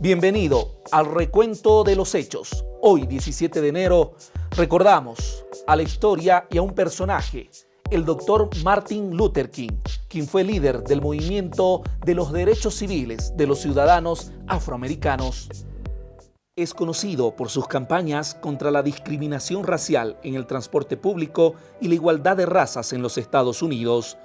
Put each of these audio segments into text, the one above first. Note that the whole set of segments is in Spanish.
Bienvenido al recuento de los hechos. Hoy, 17 de enero, recordamos a la historia y a un personaje, el doctor Martin Luther King, quien fue líder del movimiento de los derechos civiles de los ciudadanos afroamericanos. Es conocido por sus campañas contra la discriminación racial en el transporte público y la igualdad de razas en los Estados Unidos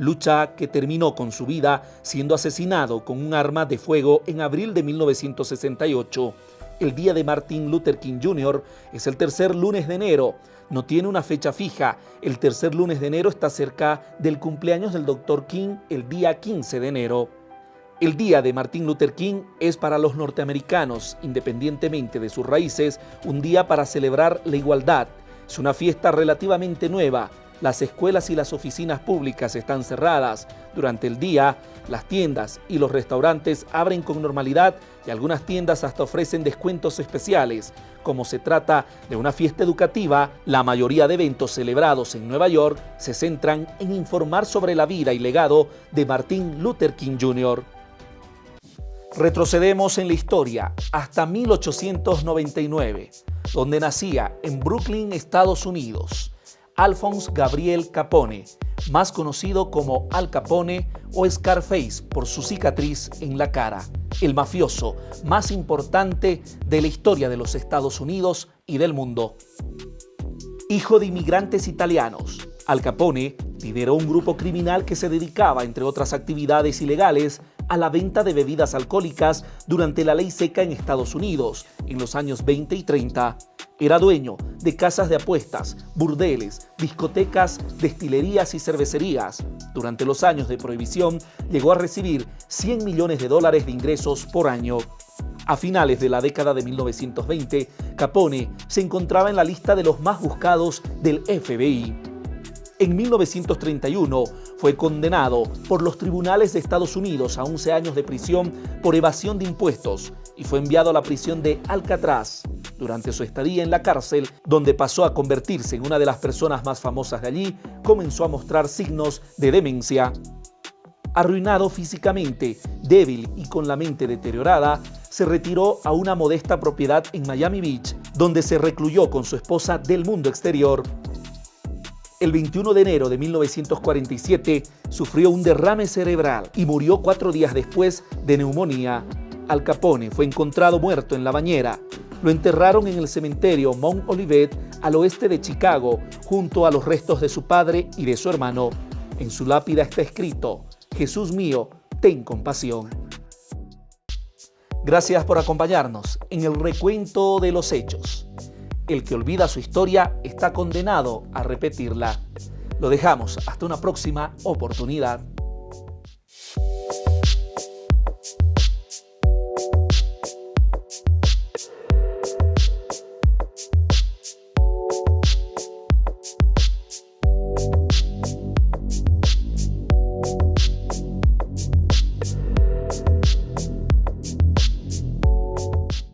lucha que terminó con su vida siendo asesinado con un arma de fuego en abril de 1968. El día de Martin Luther King Jr. es el tercer lunes de enero. No tiene una fecha fija. El tercer lunes de enero está cerca del cumpleaños del Dr. King el día 15 de enero. El día de Martin Luther King es para los norteamericanos, independientemente de sus raíces, un día para celebrar la igualdad. Es una fiesta relativamente nueva, las escuelas y las oficinas públicas están cerradas. Durante el día, las tiendas y los restaurantes abren con normalidad y algunas tiendas hasta ofrecen descuentos especiales. Como se trata de una fiesta educativa, la mayoría de eventos celebrados en Nueva York se centran en informar sobre la vida y legado de Martin Luther King Jr. Retrocedemos en la historia hasta 1899, donde nacía en Brooklyn, Estados Unidos. Alphonse Gabriel Capone, más conocido como Al Capone o Scarface por su cicatriz en la cara, el mafioso más importante de la historia de los Estados Unidos y del mundo. Hijo de inmigrantes italianos, Al Capone lideró un grupo criminal que se dedicaba, entre otras actividades ilegales, a la venta de bebidas alcohólicas durante la ley seca en Estados Unidos en los años 20 y 30. Era dueño de casas de apuestas, burdeles, discotecas, destilerías y cervecerías. Durante los años de prohibición llegó a recibir 100 millones de dólares de ingresos por año. A finales de la década de 1920, Capone se encontraba en la lista de los más buscados del FBI. En 1931 fue condenado por los tribunales de Estados Unidos a 11 años de prisión por evasión de impuestos y fue enviado a la prisión de Alcatraz. Durante su estadía en la cárcel, donde pasó a convertirse en una de las personas más famosas de allí, comenzó a mostrar signos de demencia. Arruinado físicamente, débil y con la mente deteriorada, se retiró a una modesta propiedad en Miami Beach, donde se recluyó con su esposa del mundo exterior. El 21 de enero de 1947 sufrió un derrame cerebral y murió cuatro días después de neumonía. Al Capone fue encontrado muerto en la bañera. Lo enterraron en el cementerio Mount Olivet al oeste de Chicago, junto a los restos de su padre y de su hermano. En su lápida está escrito, Jesús mío, ten compasión. Gracias por acompañarnos en el recuento de los hechos. El que olvida su historia está condenado a repetirla. Lo dejamos hasta una próxima oportunidad.